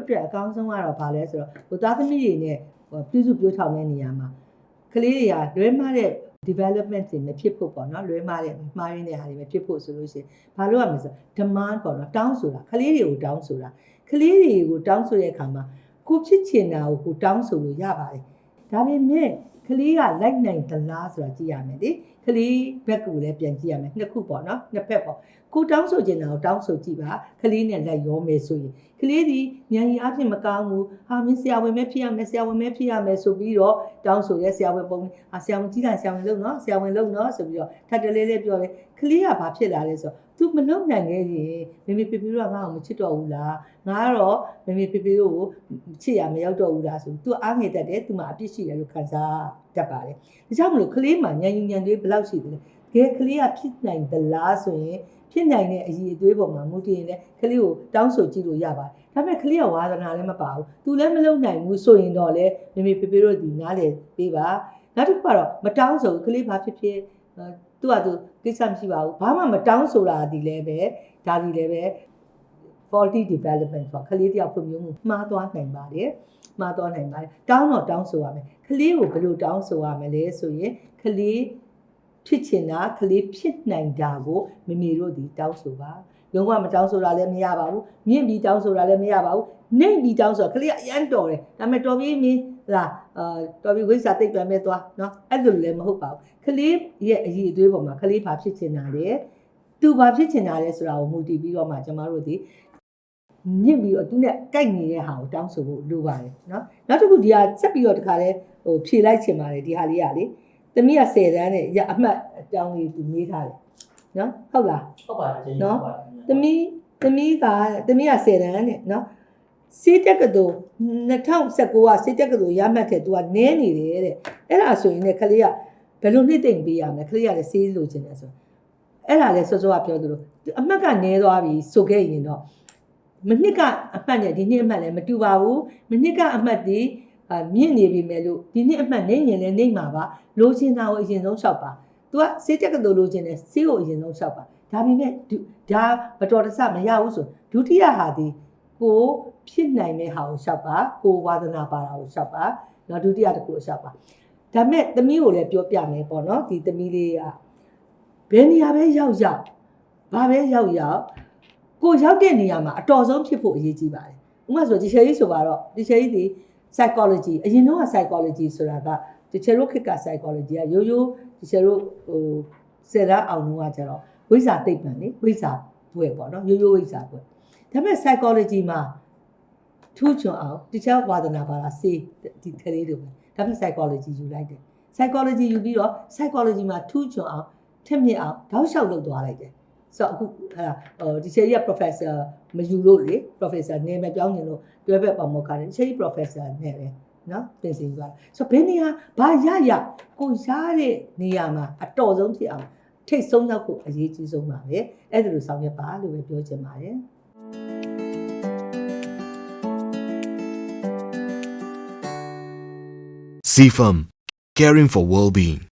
အတွက်အကောင်းဆုံးကတော့ဘာလဲဆိုတော့ဟိုသားသမီးတွေနဲ့ဟိုပြုစုပြောထောင်တဲ့နေရာမှာကလေးတွေကလွဲမှားတဲ့ development တွေမဖြစ်ဖို့ပေါ့နော်လွဲမှားတဲ့မှားရင်းတဲ့ဟာတွေမဖြစ်ဖို့ဆိုလို့ရှိရင်ဘာလို့ရမလဲဆိုတော့ demand ပေါ့နော်တောင်းဆိုတာကလေးတွေကိုတောင်းဆိုတာကလေးတွေကိုတောင်းဆိုတဲ့အခါမှာကိုဖြစ်ချင်တာကိုကိုတောင်းဆိုလို့ရပါတယ်ဒါပေမဲ့ ကလေးကလိုက်နိုင်သလားဆိုတာကြည့်ရမယ်လေကလေးဘက်ကိုလည်းပြန်ကြည့်ရမယ်နှစ်ခုပေါ့နော်နှစ်ဖက်ပေါ့ကိုတောင်းဆိုချင်တာကိုတောင်းဆိုကြည့်ပါကလေးနဲ့လိုက်ရောမယ်ဆိုရင်ကလေးဒီဉာဏ်ရည်အဖြစ်မကောင်းဘူးဟာမင်းဆရာဝန်ပဲဖြစ်ရမယ်ဆရာဝန်ပဲဖြစ်ရမယ်ဆိုပြီးတော့တောင်းဆိုရဲဆရာဝန်ပုံအာဆရာဝန်ကြီးတာဆရာဝန်လုပ်နော်ဆရာဝန်လုပ်နော်ဆိုပြီးတော့ထပ်တလေးလေးပြောတယ်ကလေးကဘာဖြစ်လာလဲဆိုတော့ तू မလုံနိုင်ခဲ့ရင်မေမေဖေဖေတို့ကငါ့ကိုမချစ်တော့ဘူးလားငါကတော့မေမေဖေဖေတို့ကိုချစ်ရမရောက်တော့ဘူးလားဆို तू အားငယ်တတ်တယ် तू မှာအပြစ်ရှိတယ်လို့ခံစား တတ်ပါတယ်ဒါကြောင့်မလို့ကလေးမှာညံညူညံတွေဘယ်လောက်ရှိသလဲတကယ်ကလေးကဖြစ်နိုင်သလားဆိုရင်ဖြစ်နိုင်တဲ့အရေးအသွေးပေါ်မှာမူတည်ရင်လည်းကလေးကိုတောင်းဆိုကြည့်လို့ရပါတယ်ဒါပေမဲ့ကလေးကဝါသနာလည်းမပါဘူး तू လည်းမလုံနိုင်ဘူးဆိုရင်တော့လေမေမေဖေဖေတို့ဒီနားလေပေးပါနောက်တစ်ခုကတော့မတောင်းဆိုဘူးကလေးဘာဖြစ်ဖြစ်အဲသူကသူကိစ္စမရှိပါဘူးဘာမှမတောင်းဆိုတာဒီလည်းပဲဒါဒီလည်းပဲ faulty development ဆိုတာကလေးတယောက်ဖွံ့ဖြိုးမှုမှားသွားနိုင်ပါတယ်မှားသွားနိုင်ပါတယ်တောင်းတော့တောင်းဆိုရမယ်ကလေးကိုဘယ်လိုတောင်းဆိုရမလဲဆိုရင်ကလေးဖြစ်ချင်တာကလေးဖြစ်နိုင်တာကိုမိမိတို့ဒီတောင်းဆိုပါလုံးဝမတောင်းဆိုတာလည်းမရပါဘူးမြင့်ပြီးတောင်းဆိုတာလည်းမရပါဘူးနှိမ့်ပြီးတောင်းဆိုတာကလေးကအရန်တော်တယ်ဒါပေမဲ့တော်ပြီးမင်းလာအာတော်ပြီးဝိစာသိပ်ပြန်မဲ့သွားနော်အဲ့လိုလည်းမဟုတ်ပါဘူးကလေးရဲ့အည်အသွေးပေါ်မှာကလေးဘာဖြစ်ချင်တာလဲသူဘာဖြစ်ချင်တာလဲဆိုတာကိုမူတည်ပြီးတော့မှကျမတို့ဒီ ညစ်ပြီးတော့သူနဲ့ကြိုက်နေတဲ့ဟာကိုတောင်းဆိုဖို့လိုပါတယ်နော်နောက်တစ်ခုဒီဟာဆက်ပြီးတော့တခါလဲဟိုဖြေလိုက်ချင်ပါတယ်ဒီဟာလေးကလေသမီးက10တန်းနဲ့ရအမှတ်အတောင်းလေးသူမေးထားတယ်နော်ဟုတ်လားဟုတ်ပါတယ်ကျေးဇူးနော်ဟုတ်ပါတယ်သမီးသမီးကသမီးက10တန်းနဲ့နော်စေတက်ကတူ2019ကစေတက်ကတူရမှတ်တယ်သူကနင်းနေတယ်တဲ့အဲ့ဒါဆိုရင်လည်းခလေးကဘယ်လိုနှိမ့်သိမ့်ပေးရမလဲခလေးကလည်းစေးလို့ချင်တယ်ဆိုအဲ့ဒါလည်းစောစောကပြောသလိုအမှတ်ကနည်းသွားပြီဆိုခဲ့ရင်တော့ မနှစ်ကအမှတ်နဲ့ဒီနှစ်အမှတ်လည်းမတူပါဘူးမနှစ်ကအမှတ်ဒီအာမြင့်နေပြီမဲ့လို့ဒီနှစ်အမှတ်နေရင်လည်းနေမှာပါလိုချင်တာကိုအရင်ဆုံးလျှောက်ပါ तू ကစေးတက်ကတူလိုချင်တယ်စေးကိုအရင်ဆုံးလျှောက်ပါဒါပေမဲ့ဒုဒါမတော်တဆမရဘူးဆိုဒုတိယဟာဒီကိုဖြစ်နိုင်တဲ့ဟာကိုလျှောက်ပါကိုဝါသနာပါတာကိုလျှောက်ပါနော်ဒုတိယတစ်ခုကိုလျှောက်ပါဒါမဲ့သမီးကိုလည်းပြောပြမယ်ပေါ့နော်ဒီသမီးလေးကဘယ်နေရာပဲရောက်ရောက်ဘာပဲရောက်ရောက် ကိုရောက်တဲ့နေရာမှာအတော်ဆုံးဖြစ်ဖို့အရေးကြီးပါတယ်။ဥပမာဆိုဒီချယ်ကြီးဆိုပါတော့ဒီချယ်ကြီးဒီ psychology အရင်တော့က psychology ဆိုတာကဒီချယ်တို့ခေတ်က psychology ကရိုးရိုးဒီချယ်တို့ဟိုဆယ်ရအောင်တော့ကကျတော့ဝိဇ္ဇာသိပ္ပံလေဝိဇ္ဇာဘွယ်ပေါ့နော်ရိုးရိုးဝိဇ္ဇာဘွယ်ဒါပေမဲ့ psychology မှာထူးချွန်အောင်တခြားဝါဒနာပါလားစေဒီကလေးတွေပဲဒါပေမဲ့ psychology ယူလိုက်တယ် psychology ယူပြီးတော့ psychology မှာထူးချွန်အောင်ထက်မြက်အောင်တောက်လျှောက်လုပ်သွားလိုက်တယ် ဆိုတော့အခုအဲ့ဒါဟိုဒီချယ်ကြီးက professor မယူလို့လေ professor နေမပြောင်းနေလို့တွဲဘက်ပါမောက္ခတယ်ဒီချယ်ကြီး professor နဲ့ပဲနော်ပြင်ဆင်သွားတယ်ဆိုတော့ဘယ်နေရာဘာရရကိုရတဲ့နေရာမှာအတော်ဆုံးဖြစ်အောင်ထိတ်ဆုံးရောက်ဖို့အရေးကြီးဆုံးပါပဲအဲ့ဒါလိုဆောင်ရွက်ပါလို့ပဲပြောချင်ပါတယ် CFM, caring for well-being.